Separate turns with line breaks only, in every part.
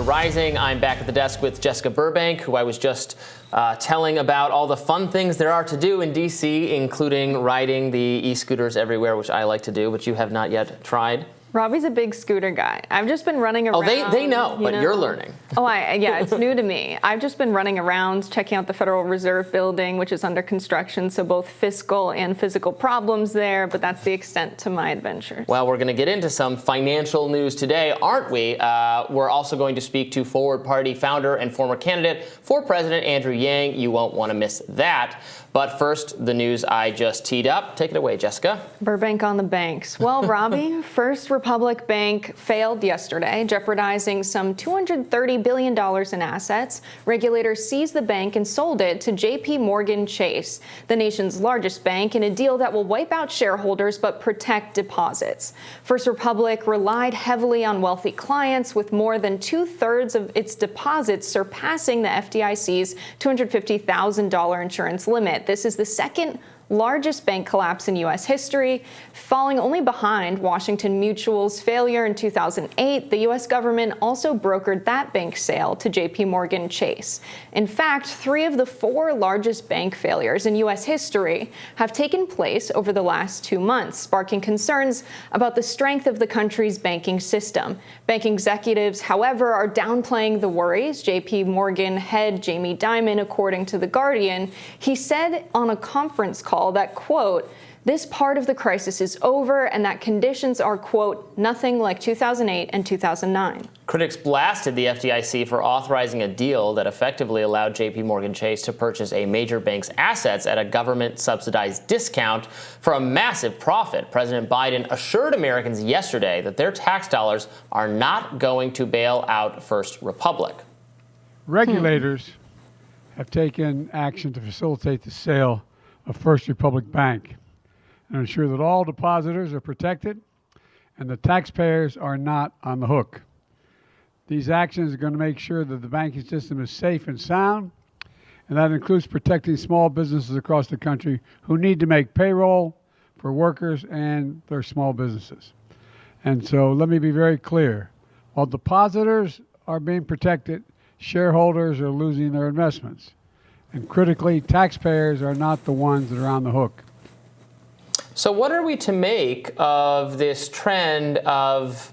To Rising. I'm back at the desk with Jessica Burbank, who I was just uh, telling about all the fun things there are to do in DC, including riding the e-scooters everywhere, which I like to do, but you have not yet tried.
Robbie's a big scooter guy. I've just been running around.
Oh, they, they know,
you
but
know?
you're learning.
Oh, I, yeah, it's new to me. I've just been running around checking out the Federal Reserve building, which is under construction, so both fiscal and physical problems there, but that's the extent to my adventures.
Well, we're going to get into some financial news today, aren't we? Uh, we're also going to speak to Forward Party founder and former candidate for president Andrew Yang. You won't want to miss that. But first, the news I just teed up. Take it away, Jessica.
Burbank on the banks. Well, Robbie, First Republic Bank failed yesterday, jeopardizing some $230 billion in assets. Regulators seized the bank and sold it to JP Morgan Chase, the nation's largest bank, in a deal that will wipe out shareholders but protect deposits. First Republic relied heavily on wealthy clients, with more than two thirds of its deposits surpassing the FDIC's $250,000 insurance limit. This is the second largest bank collapse in U.S. history, falling only behind Washington Mutual's failure in 2008. The U.S. government also brokered that bank sale to J.P. Morgan Chase. In fact, three of the four largest bank failures in U.S. history have taken place over the last two months, sparking concerns about the strength of the country's banking system. Bank executives, however, are downplaying the worries. J.P. Morgan head Jamie Dimon, according to The Guardian, he said on a conference call that, quote, this part of the crisis is over and that conditions are, quote, nothing like 2008 and 2009.
Critics blasted the FDIC for authorizing a deal that effectively allowed JP Morgan Chase to purchase a major bank's assets at a government subsidized discount for a massive profit. President Biden assured Americans yesterday that their tax dollars are not going to bail out First Republic.
Regulators hmm. have taken action to facilitate the sale of First Republic Bank and ensure that all depositors are protected and the taxpayers are not on the hook. These actions are going to make sure that the banking system is safe and sound, and that includes protecting small businesses across the country who need to make payroll for workers and their small businesses. And so let me be very clear. While depositors are being protected, shareholders are losing their investments. And critically, taxpayers are not the ones that are on the hook.
So what are we to make of this trend of,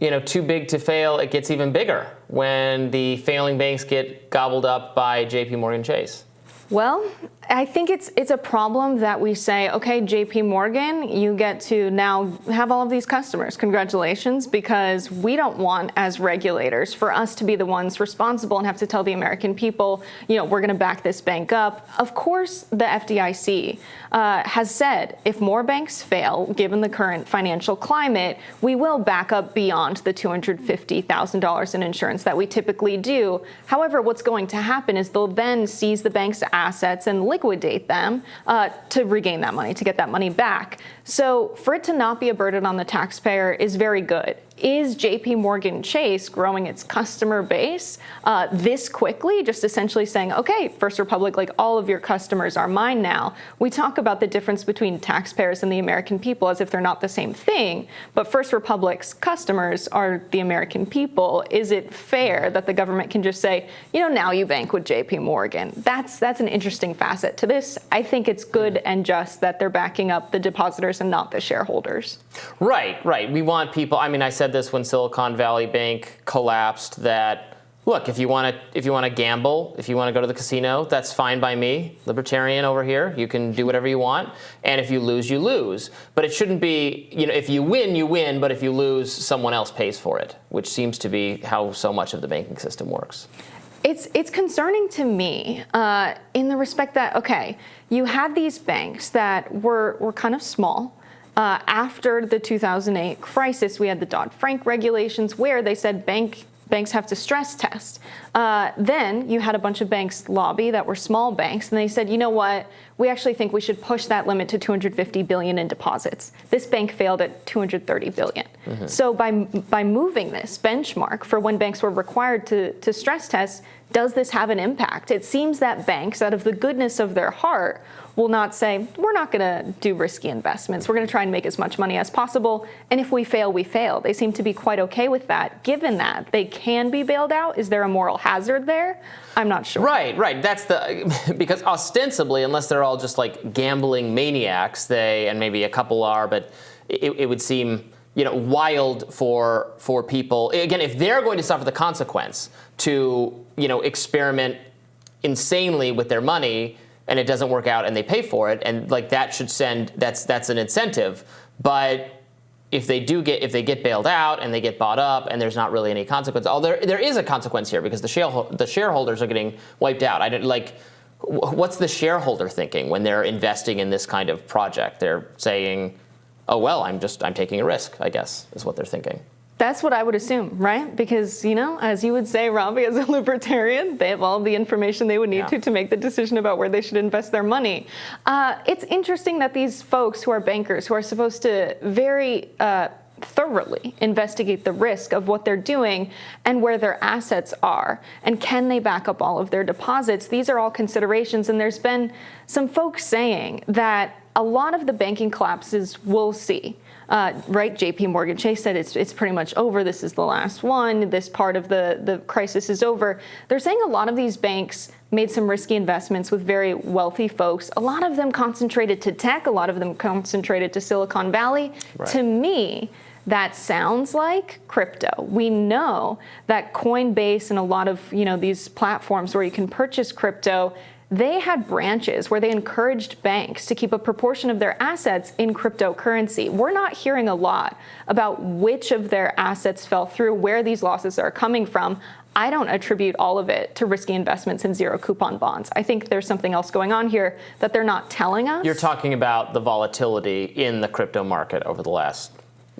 you know, too big to fail, it gets even bigger when the failing banks get gobbled up by JP Morgan Chase?
Well, I think it's it's a problem that we say, okay, JP Morgan, you get to now have all of these customers. Congratulations, because we don't want as regulators for us to be the ones responsible and have to tell the American people, you know, we're going to back this bank up. Of course, the FDIC uh, has said if more banks fail, given the current financial climate, we will back up beyond the $250,000 in insurance that we typically do. However, what's going to happen is they'll then seize the bank's assets and liquidate them uh, to regain that money, to get that money back. So for it to not be a burden on the taxpayer is very good is JP Morgan Chase growing its customer base uh, this quickly, just essentially saying, okay, First Republic, like all of your customers are mine now. We talk about the difference between taxpayers and the American people as if they're not the same thing, but First Republic's customers are the American people. Is it fair that the government can just say, you know, now you bank with JP Morgan? That's, that's an interesting facet to this. I think it's good and just that they're backing up the depositors and not the shareholders.
Right, right. We want people, I mean, I said said this when Silicon Valley Bank collapsed that look, if you want to if you want to gamble, if you want to go to the casino, that's fine by me. Libertarian over here, you can do whatever you want, and if you lose, you lose. But it shouldn't be, you know, if you win, you win, but if you lose, someone else pays for it, which seems to be how so much of the banking system works.
It's, it's concerning to me uh, in the respect that, okay, you had these banks that were, were kind of small, uh, after the 2008 crisis, we had the Dodd-Frank regulations where they said bank banks have to stress test. Uh, then you had a bunch of banks lobby that were small banks, and they said, you know what, we actually think we should push that limit to 250 billion in deposits. This bank failed at 230 billion. Mm -hmm. So by by moving this benchmark for when banks were required to to stress test, does this have an impact? It seems that banks, out of the goodness of their heart, will not say, we're not going to do risky investments. We're going to try and make as much money as possible. And if we fail, we fail. They seem to be quite okay with that. Given that they can be bailed out, is there a moral hazard there? I'm not sure.
Right, right. That's the because ostensibly, unless they're all just like gambling maniacs, they and maybe a couple are, but it, it would seem you know wild for for people again if they're going to suffer the consequence to you know experiment insanely with their money and it doesn't work out and they pay for it and like that should send that's that's an incentive. But if they do get if they get bailed out and they get bought up and there's not really any consequence oh there there is a consequence here because the share, the shareholders are getting wiped out. I didn't like what's the shareholder thinking when they're investing in this kind of project? They're saying oh well i'm just i'm taking a risk i guess is what they're thinking
that's what I would assume, right? Because, you know, as you would say, Robbie, as a libertarian, they have all the information they would need
Yeah.
to to make the decision about where they should invest their money. Uh, it's interesting that these folks who are bankers, who are supposed to very uh, thoroughly investigate the risk of what they're doing and where their assets are, and can they back up all of their deposits, these are all considerations. And there's been some folks saying that a lot of the banking collapses we'll see uh, right, JP Morgan Chase said it's, it's pretty much over. This is the last one. This part of the, the crisis is over. They're saying a lot of these banks made some risky investments with very wealthy folks. A lot of them concentrated to tech, a lot of them concentrated to Silicon Valley.
Right.
To me, that sounds like crypto. We know that Coinbase and a lot of you know these platforms where you can purchase crypto they had branches where they encouraged banks to keep a proportion of their assets in cryptocurrency. We're not hearing a lot about which of their assets fell through, where these losses are coming from. I don't attribute all of it to risky investments in zero coupon bonds. I think there's something else going on here that they're not telling us.
You're talking about the volatility in the crypto market over the last,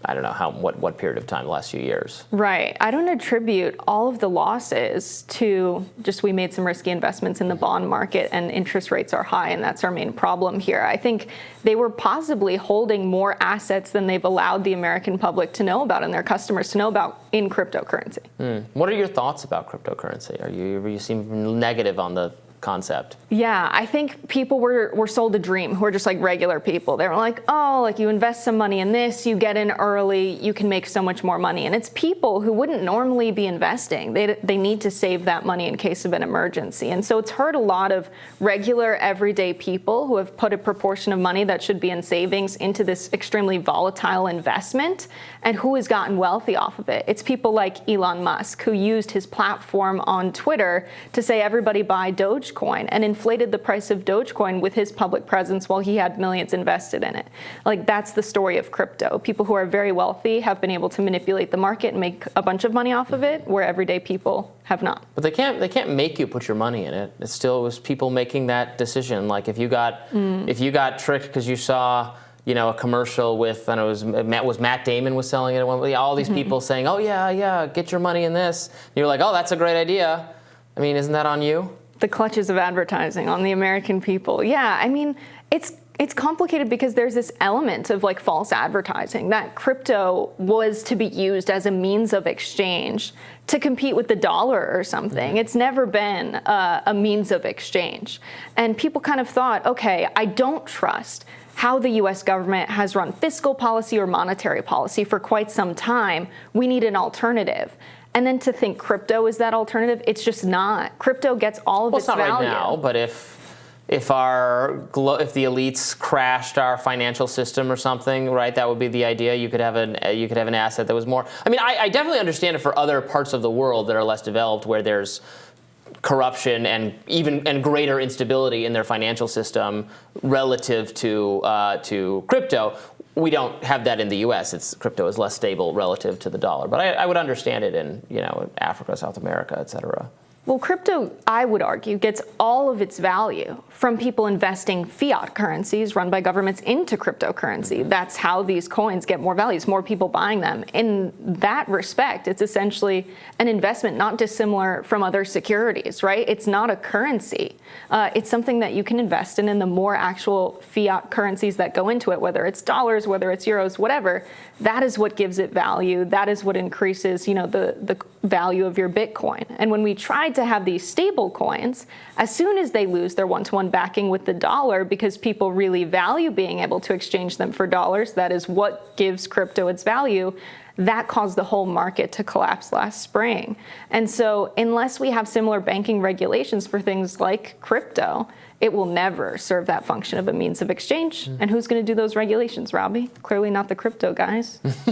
I don't know how what what period of time, the last few years.
Right. I don't attribute all of the losses to just we made some risky investments in the bond market and interest rates are high and that's our main problem here. I think they were possibly holding more assets than they've allowed the American public to know about and their customers to know about in cryptocurrency. Hmm.
What are your thoughts about cryptocurrency? Are you you seem negative on the concept?
Yeah, I think people were, were sold a dream who are just like regular people. They were like, oh, like you invest some money in this, you get in early, you can make so much more money. And it's people who wouldn't normally be investing. They, they need to save that money in case of an emergency. And so it's hurt a lot of regular, everyday people who have put a proportion of money that should be in savings into this extremely volatile investment and who has gotten wealthy off of it. It's people like Elon Musk who used his platform on Twitter to say everybody buy Dogecoin and inflated the price of Dogecoin with his public presence while he had millions invested in it. Like that's the story of crypto. People who are very wealthy have been able to manipulate the market and make a bunch of money off of it where everyday people have not.
But they can't they can't make you put your money in it. It still was people making that decision. Like if you got mm. if you got tricked because you saw you know a commercial with I don't know it was Matt was Matt Damon was selling it at one point. All these mm-hmm. people saying oh yeah yeah get your money in this. And you're like oh that's a great idea. I mean isn't that on you?
The clutches of advertising on the American people. Yeah, I mean, it's it's complicated because there's this element of like false advertising that crypto was to be used as a means of exchange to compete with the dollar or something. It's never been uh, a means of exchange. And people kind of thought, okay, I don't trust how the US government has run fiscal policy or monetary policy for quite some time. We need an alternative. And then to think crypto is that alternative, it's just not. Crypto gets all of
Well,
its
it's not
value.
right now, but if if our glo- if the elites crashed our financial system or something, right? That would be the idea. You could have an uh, you could have an asset that was more. I mean, I, I definitely understand it for other parts of the world that are less developed, where there's corruption and even and greater instability in their financial system relative to uh, to crypto. We don't have that in the U.S. It's crypto is less stable relative to the dollar, but I, I would understand it in you know Africa, South America, et cetera.
Well, crypto, I would argue, gets all of its value from people investing fiat currencies run by governments into cryptocurrency. That's how these coins get more value. It's more people buying them. In that respect, it's essentially an investment not dissimilar from other securities, right? It's not a currency. Uh, it's something that you can invest in, and the more actual fiat currencies that go into it, whether it's dollars, whether it's euros, whatever, that is what gives it value. That is what increases, you know, the, the value of your Bitcoin. And when we tried to have these stable coins, as soon as they lose their one-to-one backing with the dollar, because people really value being able to exchange them for dollars, that is what gives crypto its value, that caused the whole market to collapse last spring. And so unless we have similar banking regulations for things like crypto, it will never serve that function of a means of exchange.
Hmm.
And who's going to do those regulations, Robbie? Clearly not the crypto guys.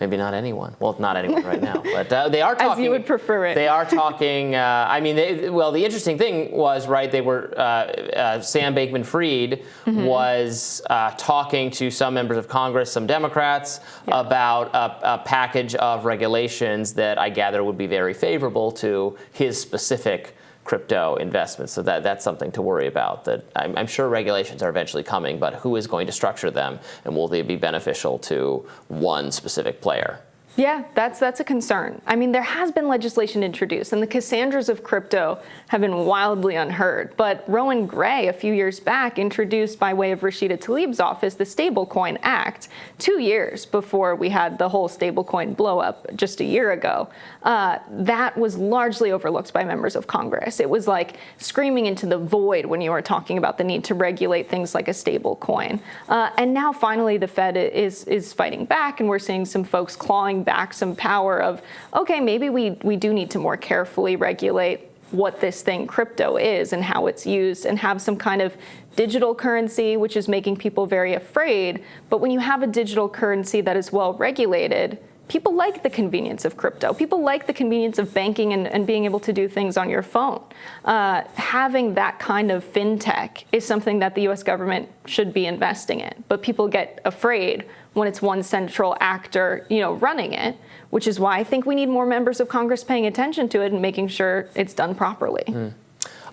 Maybe not anyone. Well, not anyone right now, but uh, they are talking.
As you would prefer it.
They are talking. Uh, I mean, they, well, the interesting thing was right. They were uh, uh, Sam Bankman-Fried
Mm-hmm.
was uh, talking to some members of Congress, some Democrats, about a, a package of regulations that I gather would be very favorable to his specific crypto investments. So that that's something to worry about. That I'm, I'm sure regulations are eventually coming, but who is going to structure them, and will they be beneficial to one specific player?
Yeah, that's that's a concern. I mean, there has been legislation introduced, and the Cassandras of crypto have been wildly unheard. But Rohan Grey, a few years back, introduced by way of Rashida Tlaib's office the Stablecoin Act, two years before we had the whole stablecoin blow up just a year ago. Uh, that was largely overlooked by members of Congress. It was like screaming into the void when you were talking about the need to regulate things like a stablecoin. Uh, and now finally, the Fed is is fighting back, and we're seeing some folks clawing back some power of, okay, maybe we, we do need to more carefully regulate what this thing crypto is and how it's used and have some kind of digital currency, which is making people very afraid. But when you have a digital currency that is well regulated, people like the convenience of crypto. People like the convenience of banking and, and being able to do things on your phone. Uh, having that kind of fintech is something that the US government should be investing in. But people get afraid when it's one central actor, you know, running it, which is why I think we need more members of Congress paying attention to it and making sure it's done properly. Hmm.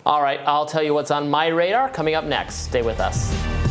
All right, I'll tell you what's on my radar coming up next. Stay with us.